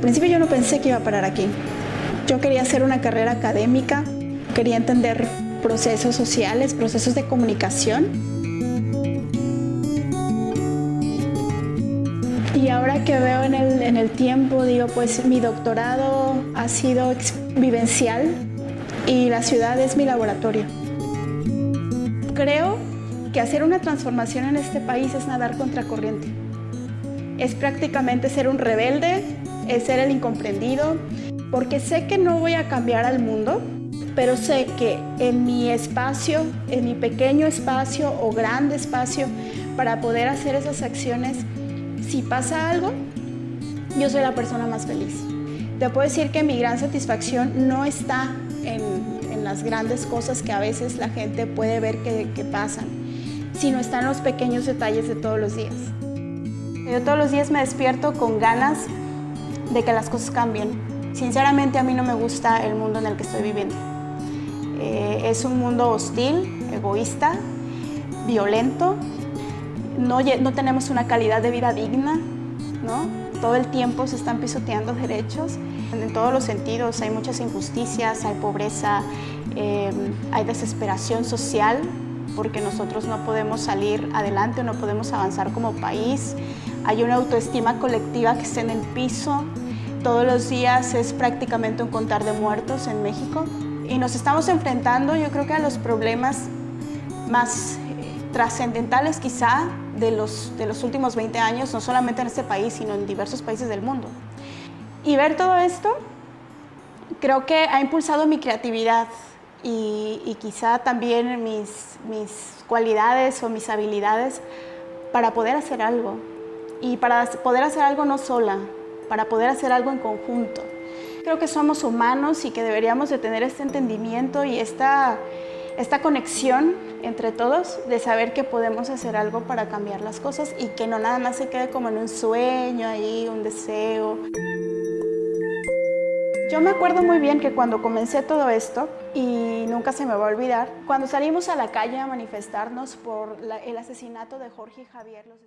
principio yo no pensé que iba a parar aquí. Yo quería hacer una carrera académica, quería entender procesos sociales, procesos de comunicación. Y ahora que veo en el, en el tiempo, digo, pues mi doctorado ha sido vivencial y la ciudad es mi laboratorio. Creo que hacer una transformación en este país es nadar contracorriente. Es prácticamente ser un rebelde, es ser el incomprendido, porque sé que no voy a cambiar al mundo, pero sé que en mi espacio, en mi pequeño espacio o grande espacio, para poder hacer esas acciones, si pasa algo, yo soy la persona más feliz. Te puedo decir que mi gran satisfacción no está en, las grandes cosas que a veces la gente puede ver que, que pasan, sino está en los pequeños detalles de todos los días. Yo todos los días me despierto con ganas de que las cosas cambien. Sinceramente a mí no me gusta el mundo en el que estoy viviendo. Eh, es un mundo hostil, egoísta, violento. No, no tenemos una calidad de vida digna, ¿no? Todo el tiempo se están pisoteando derechos en todos los sentidos. Hay muchas injusticias, hay pobreza, eh, hay desesperación social porque nosotros no podemos salir adelante, no podemos avanzar como país. Hay una autoestima colectiva que está en el piso. Todos los días es prácticamente un contar de muertos en México. Y nos estamos enfrentando, yo creo que a los problemas más eh, trascendentales quizá de los, de los últimos 20 años, no solamente en este país, sino en diversos países del mundo. Y ver todo esto creo que ha impulsado mi creatividad y, quizá también mis, mis cualidades o mis habilidades para poder hacer algo y para poder hacer algo no sola, para poder hacer algo en conjunto. Creo que somos humanos y que deberíamos de tener este entendimiento y esta, esta conexión entre todos de saber que podemos hacer algo para cambiar las cosas y que no nada más se quede como en un sueño ahí, un deseo. Yo me acuerdo muy bien que cuando comencé todo esto, y nunca se me va a olvidar, cuando salimos a la calle a manifestarnos por el asesinato de Jorge y Javier, los